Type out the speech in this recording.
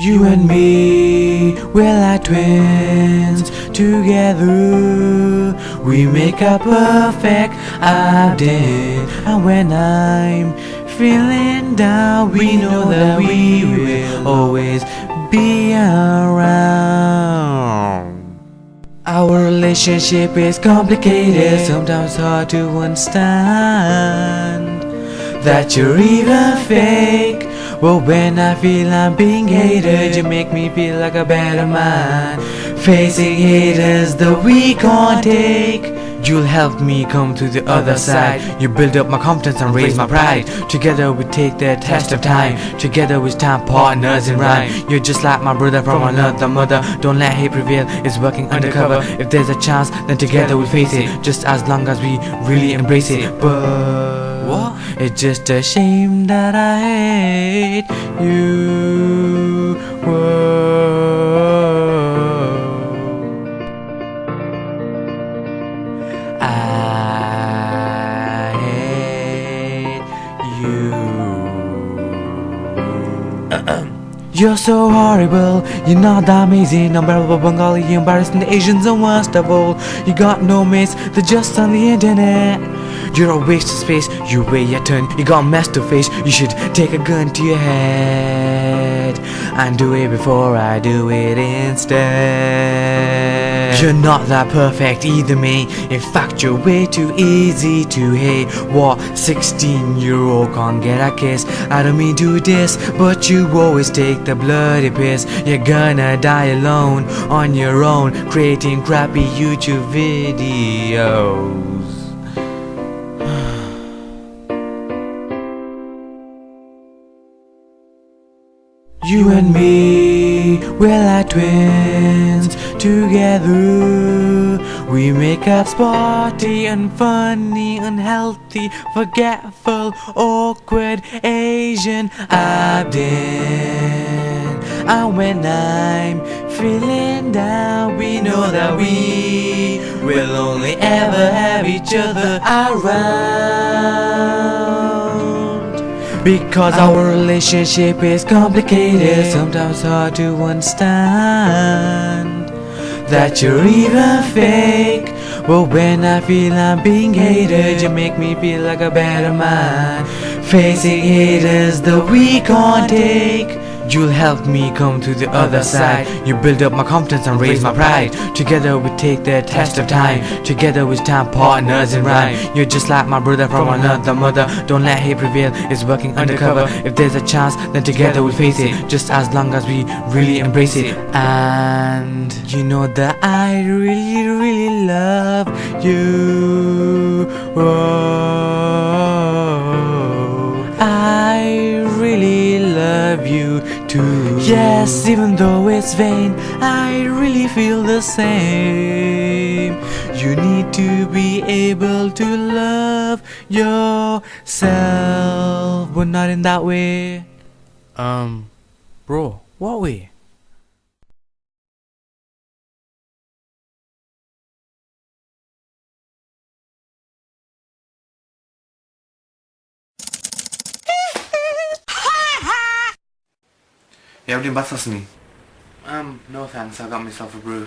You and me, we're like twins. Together, we make a perfect idea And when I'm feeling down We know that we will always be around. Our relationship is complicated Sometimes hard to understand That you're even fake but when I feel I'm being hated You make me feel like a better man. Facing haters the we can't take. You'll help me come to the other side. You build up my confidence and raise my pride. Together we take the test of time. Together we stand partners in rhyme. You're just like my brother from another mother. Don't let hate prevail, it's working undercover. If there's a chance, then together we'll face it. Just as long as we really embrace it. But? It's just a shame that I hate you. Whoa. I hate you. You're so horrible, you're not that amazing. Unbearable Bengali, embarrassing the Asians and worst of all. You got no mates, they're just on the internet. You're a waste of space, you weigh your turn You got mess to face, you should take a gun to your head And do it before I do it instead you're not that perfect either me In fact you're way too easy to hate. What 16 year old can't get a kiss I don't mean to this? But you always take the bloody piss. You're gonna die alone On your own Creating crappy YouTube videos. You and me, we're like twins. Together we make up sporty and funny, unhealthy, forgetful, awkward Asian Abdin. And when I'm feeling down We know that we will only ever have each other around because oh. our relationship is complicated. Sometimes hard to understand That you're even fake. But when I feel I'm being hated You make me feel like a better man. Facing haters that we can't take You'll help me come to the other side. You build up my confidence and raise my pride. Together we take the test of time. Together we stand partners in rhyme. You're just like my brother from another mother. Don't let hate prevail, it's working undercover. If there's a chance, then together we'll face it. Just as long as we really embrace it. And you know that I really, really love you. Whoa. Yes, even though it's vain I really feel the same You need to be able to love yourself But not in that way Um, bro, what way? You ever do bath with me? Um, no thanks, I got myself a brew